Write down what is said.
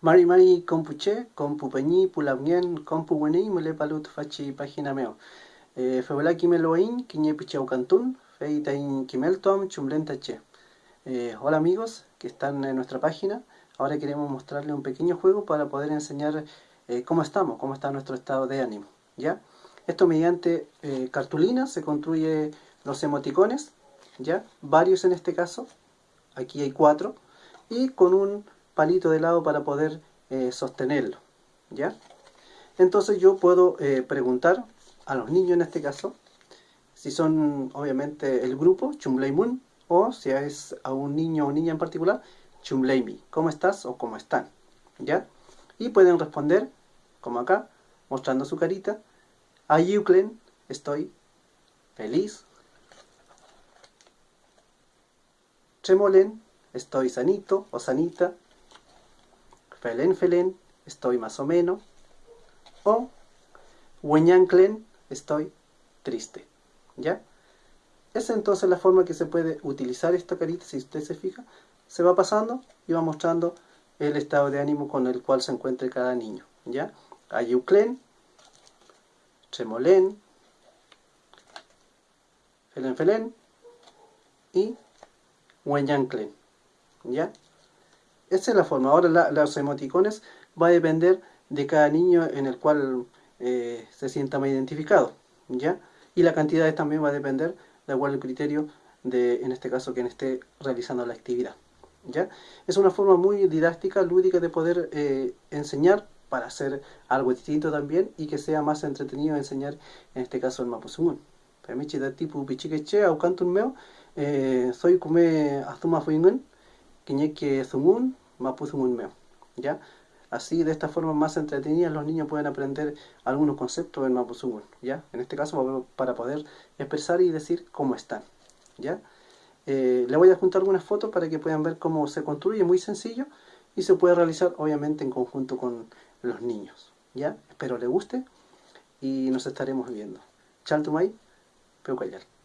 Mari mari compuche, compu peñi, pulamien, compu weni, mule palut fachi página meo. Eh, Febola kimeloin, kiñe pichau cantun, feitain kimeltom, chumlentache. Eh, hola amigos que están en nuestra página. Ahora queremos mostrarles un pequeño juego para poder enseñar eh, cómo estamos, cómo está nuestro estado de ánimo. ¿ya? Esto mediante cartulina se construye los emoticones, ¿ya? varios en este caso, aquí hay cuatro, y con un palito de lado para poder eh, sostenerlo. ¿ya? Entonces yo puedo eh, preguntar a los niños en este caso, si son obviamente el grupo, Chumleimun, o si es a un niño o niña en particular, Chumleimi, ¿cómo estás o cómo están? ¿Ya? Y pueden responder, como acá, mostrando su carita, a Euclen, estoy feliz. Tremolen, estoy sanito o sanita. Felen Felen, estoy más o menos. O Weñanclen, estoy triste. ¿Ya? Esa es entonces la forma que se puede utilizar esta carita, si usted se fija. Se va pasando y va mostrando el estado de ánimo con el cual se encuentre cada niño. ¿Ya? Ayuclen, Tremolén, Felen Felen y Weñanclen. ¿Ya? Esa es la forma. Ahora los emoticones va a depender de cada niño en el cual eh, se sienta más identificado. ¿Ya? Y la cantidad también va a depender de acuerdo al criterio de, en este caso, quien esté realizando la actividad. ¿Ya? Es una forma muy didáctica, lúdica de poder eh, enseñar para hacer algo distinto también y que sea más entretenido enseñar, en este caso el Mapuzungun. Permiche da tipo pichiqueche au cantun meo, eh, soy come azuma fuingun, quiñeque zumun, Mapuzungun meo. ¿Ya? Así, de esta forma más entretenida, los niños pueden aprender algunos conceptos del Mapuzungun, ¿ya? En este caso, para poder expresar y decir cómo están, ¿ya? Eh, le voy a juntar algunas fotos para que puedan ver cómo se construye, muy sencillo, y se puede realizar, obviamente, en conjunto con los niños, ¿ya? Espero le guste, y nos estaremos viendo. Chaltumay, Peucayal.